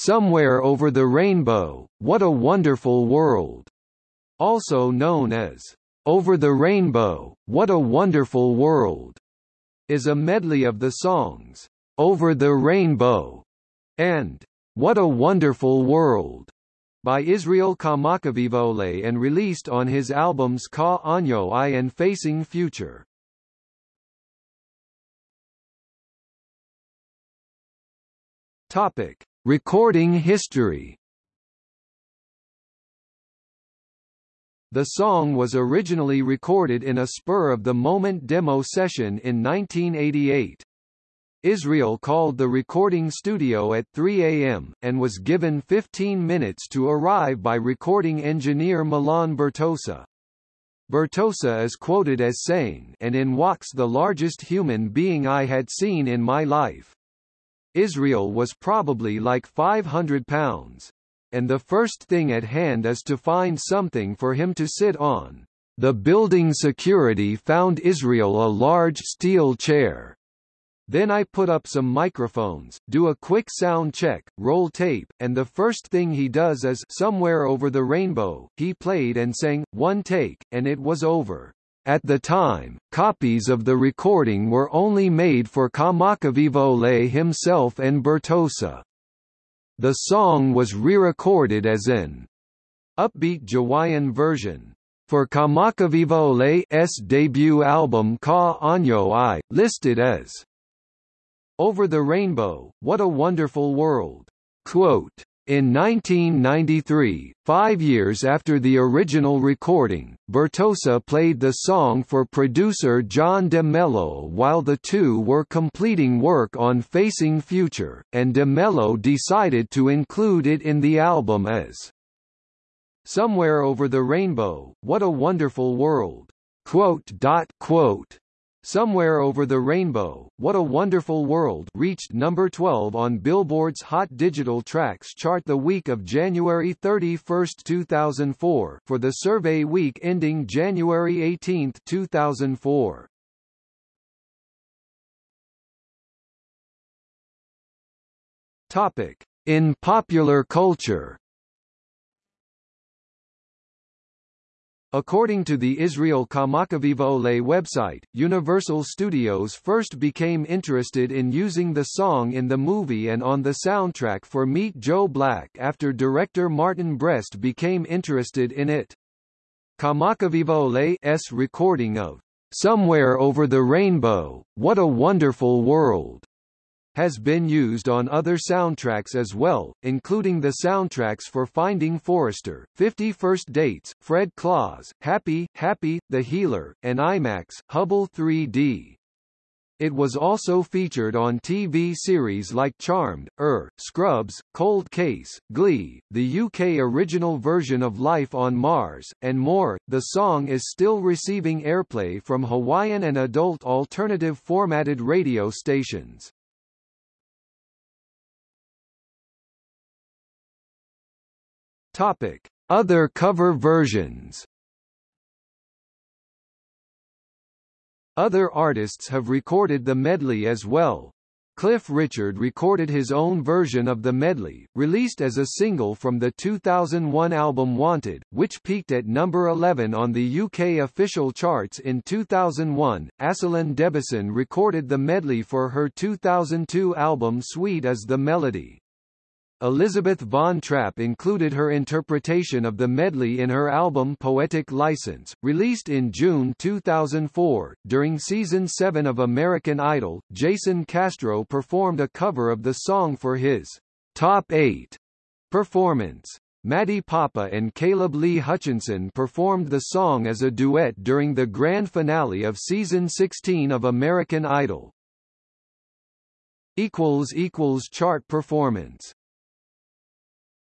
Somewhere Over the Rainbow, What a Wonderful World, also known as Over the Rainbow, What a Wonderful World, is a medley of the songs Over the Rainbow and What a Wonderful World by Israel Kamakawiwoʻole and released on his albums Ka ʻAnoʻi and Facing Future. Topic: Recording history. The song was originally recorded in a spur-of-the-moment demo session in 1988. Israel called the recording studio at 3 a.m., and was given 15 minutes to arrive by recording engineer Milan Bertosa. Bertosa is quoted as saying and in walks the largest human being I had seen in my life. Israel was probably like 500 pounds. And the first thing at hand is to find something for him to sit on. The building security found Israel a large steel chair. Then I put up some microphones, do a quick sound check, roll tape, and the first thing he does is Somewhere Over the Rainbow. He played and sang, one take, and it was over. At the time, copies of the recording were only made for Kamakawiwoʻole himself and Bertosa. The song was re-recorded as an upbeat Jawaiian version for Kamakawiwoʻole debut album Ka ʻAnoʻi, listed as over the Rainbow, What a Wonderful World. Quote, in 1993, five years after the original recording, Bertosa played the song for producer John de Mello while the two were completing work on Facing Future, and de Mello decided to include it in the album as Somewhere Over the Rainbow, What a Wonderful World. Quote, quote, Somewhere Over the Rainbow, What a Wonderful World reached number 12 on Billboard's Hot Digital Tracks chart the week of January 31, 2004 for the survey week ending January 18, 2004. Topic: In popular culture According to the Israel Kamakawiwoʻole website, Universal Studios first became interested in using the song in the movie and on the soundtrack for Meet Joe Black after director Martin Brest became interested in it. Kamakawiwoʻole's recording of Somewhere Over the Rainbow, What a Wonderful World has been used on other soundtracks as well, including the soundtracks for Finding Forrester, 50 First Dates, Fred Claus, Happy, Happy, The Healer, and IMAX, Hubble 3D. It was also featured on TV series like Charmed, Er, Scrubs, Cold Case, Glee, the UK original version of Life on Mars, and more. The song is still receiving airplay from Hawaiian and adult alternative formatted radio stations. Topic: Other cover versions. Other artists have recorded the medley as well. Cliff Richard recorded his own version of the medley, released as a single from the 2001 album Wanted, which peaked at number 11 on the UK official charts in 2001. Aselin Debison recorded the medley for her 2002 album Sweet as the Melody. Elizabeth Von Trapp included her interpretation of the medley in her album Poetic License, released in June 2004. During season 7 of American Idol, Jason Castro performed a cover of the song for his Top 8 performance. Maddie Poppe and Caleb Lee Hutchinson performed the song as a duet during the grand finale of season 16 of American Idol. equals equals Chart performance